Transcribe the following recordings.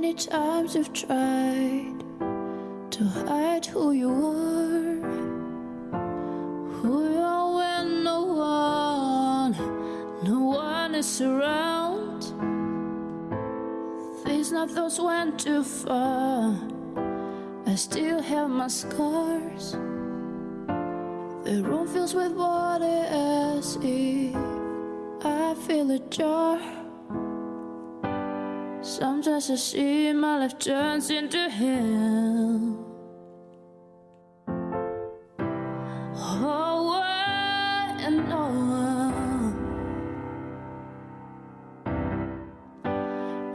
many times you've tried to hide who you are, who you are when no one, no one is around. These not those went too far. I still have my scars. The room fills with water as if I feel a jar. Sometimes I see my life turns into hell. Oh,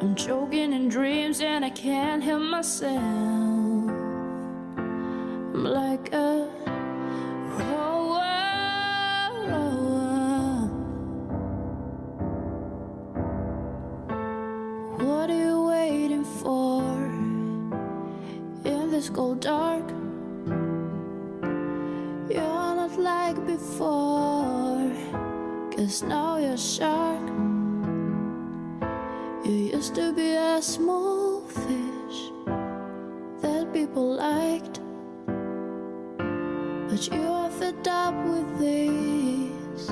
I'm choking in dreams and I can't help myself. I'm like a this cold dark? You're not like before, cause now you're shark. You used to be a small fish that people liked, but you are fed up with this.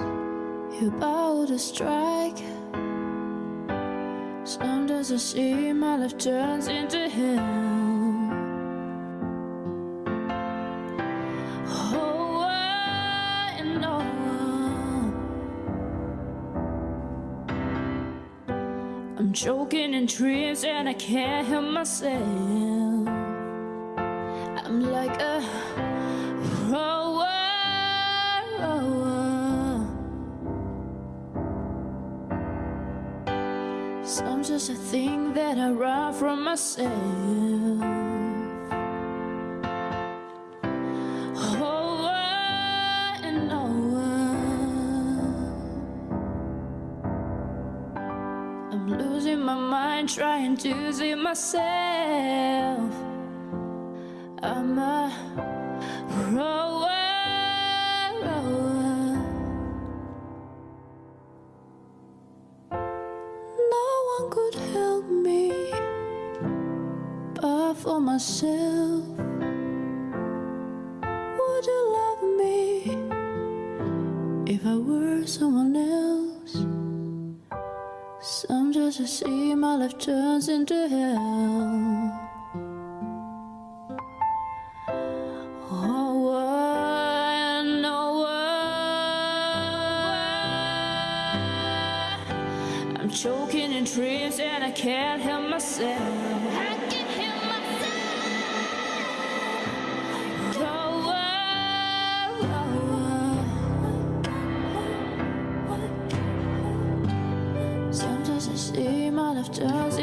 You're about to strike. Sometimes I see my life turns into hell. I'm choking in dreams and I can't help myself. I'm like a rower. Some just a thing that I run from myself. My mind trying to see myself. I'm a rower, rower. No one could help me but for myself. Would you love me if I were someone else? Sometimes I see my life turns into hell. Oh, choking in dreams and. I can't help myself. lot of